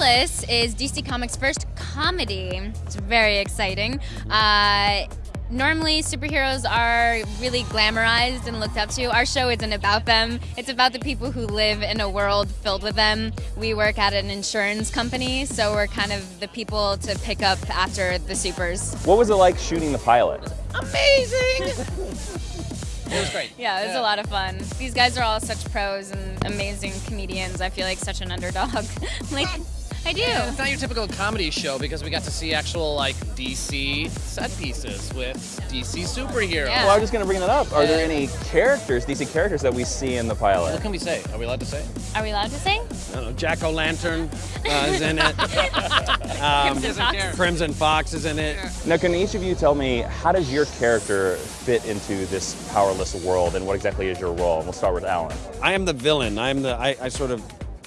Powerless is DC Comics' first comedy. It's very exciting. Uh, normally, superheroes are really glamorized and looked up to. Our show isn't about them, it's about the people who live in a world filled with them. We work at an insurance company, so we're kind of the people to pick up after the supers. What was it like shooting the pilot? Amazing! It was great. Yeah, it was Yeah. a lot of fun. These guys are all such pros and amazing comedians. I feel like such an underdog. like, I do. It's not your typical comedy show because we got to see actual like DC set pieces with DC superheroes. Yeah. Well, I was just going to bring that up. Are there any characters, DC characters, that we see in the pilot? What can we say? Are we allowed to say? Are we allowed to say? I don't know, Jack O'Lantern uh, is in it. Um, Crimson Fox? Crimson Fox is in it. Now, can each of you tell me how does your character fit into this powerless world, and what exactly is your role? And We'll start with Alan. I am the villain. I'm the I, I sort of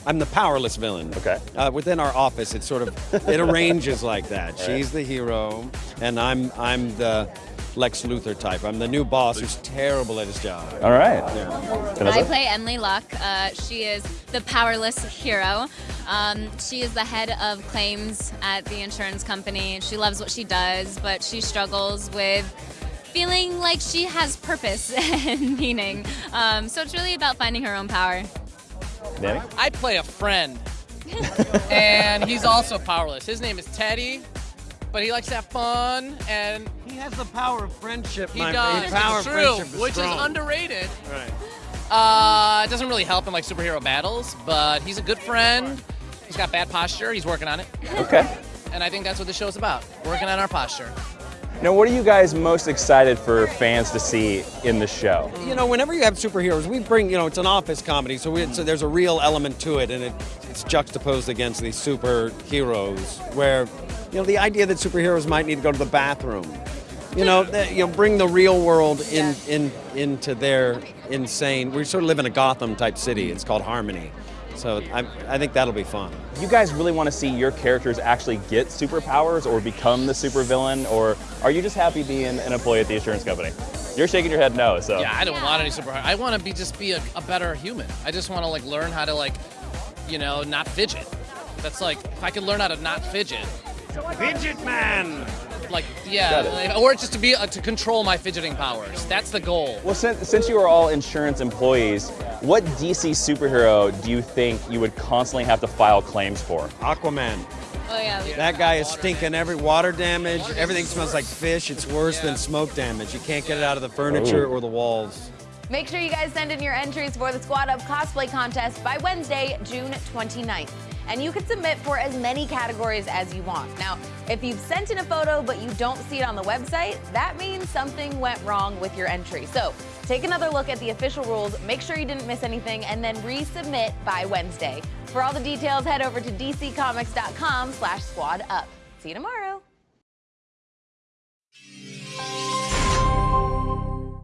I'm the powerless villain. Okay. Uh, within our office, it sort of it arranges like that. She's the hero, and I'm I'm the Lex Luthor type. I'm the new boss who's terrible at his job. All right. I play Emily Locke. Uh, she is the powerless hero. Um, she is the head of claims at the insurance company. She loves what she does, but she struggles with feeling like she has purpose and meaning. Um, so it's really about finding her own power. Danny? I play a friend, and he's also powerless. His name is Teddy, but he likes to have fun, and He has the power of friendship. he my does. The power it's of true, friendship is which strong. is underrated. Right. Uh, it doesn't really help in like superhero battles, but he's a good friend. He's got bad posture. He's working on it, Okay. and I think that's what the show's about: working on our posture. Now, what are you guys most excited for fans to see in the show? You know, whenever you have superheroes, we bring, you know, it's an office comedy, so, we, so there's a real element to it, and it, it's juxtaposed against these superheroes, where, you know, the idea that superheroes might need to go to the bathroom. You know, that, you know, bring the real world in, in into their insane. We sort of live in a Gotham type city. It's called Harmony, so I, I think that'll be fun. You guys really want to see your characters actually get superpowers or become the supervillain, or are you just happy being an employee at the insurance company? You're shaking your head no, so. Yeah, I don't want any superpower. I want to be just be a, a better human. I just want to like learn how to like, you know, not fidget. That's like if I could learn how to not fidget, Fidget Man. like Got yeah, it. like, or just to be uh, to control my fidgeting powers. That's the goal. Well, since, since you are all insurance employees, what DC superhero do you think you would constantly have to file claims for? Aquaman. Oh yeah. That guy is stinking every water damage. Everything smells like fish. It's worse than smoke damage. You can't get it out of the furniture Oh. or the walls. Make sure you guys send in your entries for the Squad Up cosplay contest by Wednesday, June 29th. And you can submit for as many categories as you want. Now, if you've sent in a photo but you don't see it on the website, that means something went wrong with your entry. So take another look at the official rules, make sure you didn't miss anything, and then resubmit by Wednesday. For all the details, head over to dccomics.com slash squad up. See you tomorrow.